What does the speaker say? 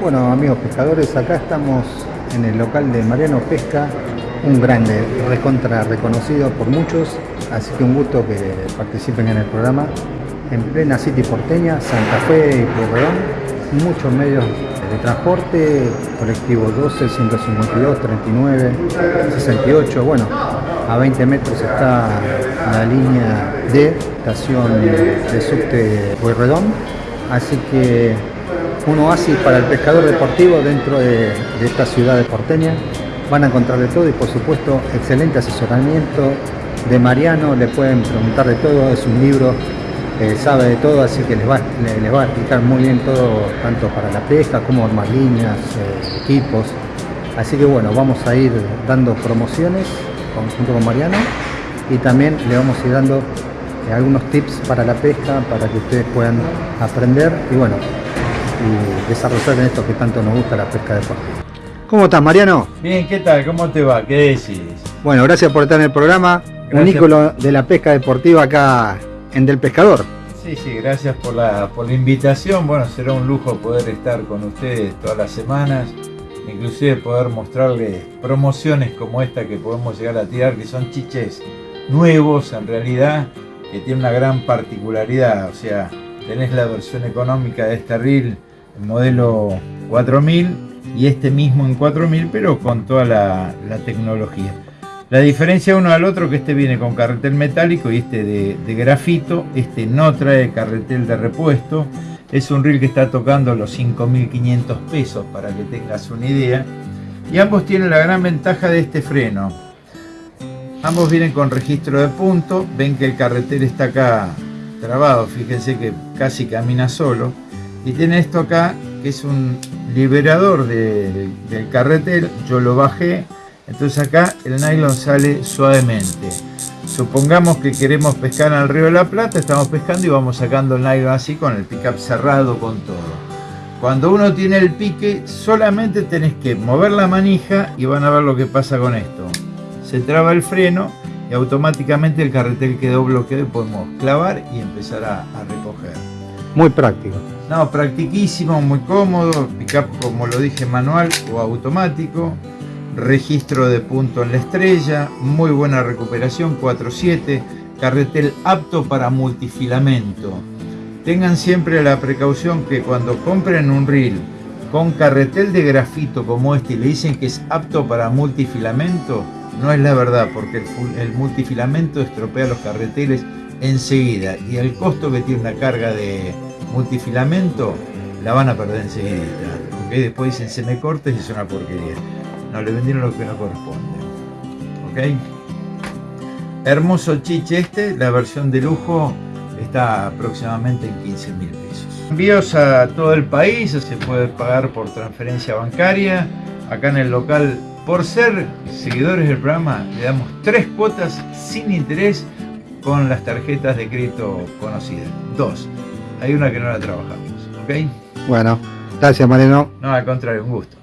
Bueno amigos pescadores, acá estamos en el local de Mariano Pesca, un grande, recontra reconocido por muchos, así que un gusto que participen en el programa. En plena City porteña, Santa Fe y Pueyrredón, muchos medios de transporte, colectivo 12, 152, 39, 68, bueno, a 20 metros está la línea D, estación de subte Pueyrredón, así que un oasis para el pescador deportivo dentro de, esta ciudad de porteña. Van a encontrar de todo y por supuesto excelente asesoramiento de Mariano, le pueden preguntar de todo, es un libro que sabe de todo, así que les va, les, va a explicar muy bien todo, tanto para la pesca como armar líneas, eh, equipos. Así que bueno, vamos a ir dando promociones junto con Mariano y también le vamos a ir dando eh, algunos tips para la pesca para que ustedes puedan aprender y bueno, y desarrollar en esto que tanto nos gusta la pesca deportiva. ¿Cómo estás, Mariano? Bien, ¿qué tal? ¿Cómo te va? ¿Qué decís? Bueno, gracias por estar en el programa. Un ícono de la pesca deportiva acá en Del Pescador. Sí, sí, gracias por la, por la invitación. Bueno, será un lujo poder estar con ustedes todas las semanas. Inclusive poder mostrarles promociones como esta que podemos llegar a tirar, que son chiches nuevos en realidad, que tienen una gran particularidad. O sea, tenés la versión económica de este reel modelo 4000 y este mismo en 4000 pero con toda la, tecnología. La diferencia uno al otro que este viene con carretel metálico y este de, grafito, este no trae carretel de repuesto, es un reel que está tocando los 5.500 pesos para que tengas una idea. Y ambos tienen la gran ventaja de este freno. Ambos vienen con registro de punto, ven que el carretel está acá trabado, fíjense que casi camina solo y tiene esto acá que es un liberador del carretel. Yo lo bajé. Entonces acá el nylon sale suavemente. Supongamos que queremos pescar el río de la Plata estamos pescando y vamos sacando el nylon así con el pickup cerrado con todo. Cuando uno tiene el pique solamente tenés que mover la manija y van a ver lo que pasa con esto. Se traba el freno y automáticamente el carretel quedó bloqueado y podemos clavar y empezar a recoger muy práctico no, practiquísimo, muy cómodo, pickup como lo dije manual o automático, registro de punto en la estrella, muy buena recuperación, 4.7, carretel apto para multifilamento. Tengan siempre la precaución que cuando compren un reel con carretel de grafito como este y le dicen que es apto para multifilamento, no es la verdad porque el, el multifilamento estropea los carreteles enseguida y el costo que tiene una carga de multifilamento, la van a perder enseguida. ¿okay? Después dicen se me corta y es una porquería. No, le vendieron lo que no corresponde. ¿Ok? Hermoso chiche este, la versión de lujo está aproximadamente en 15 mil pesos. Envíos a todo el país, se puede pagar por transferencia bancaria. Acá en el local, por ser seguidores del programa, le damos tres cuotas sin interés con las tarjetas de crédito conocidas. Dos hay una que no la trabajamos, ¿ok? Bueno, gracias Mariano. No, al contrario, un gusto.